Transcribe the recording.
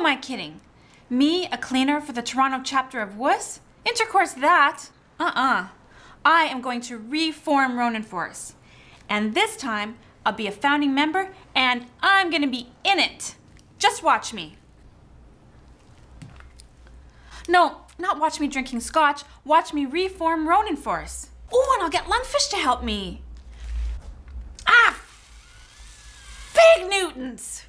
am I kidding? Me, a cleaner for the Toronto chapter of WUS? Intercourse that? Uh-uh. I am going to reform Ronin Force. And this time, I'll be a founding member and I'm gonna be in it. Just watch me. No, not watch me drinking scotch. Watch me reform Ronin Force. Oh, and I'll get Lungfish to help me. Ah! Big Newtons!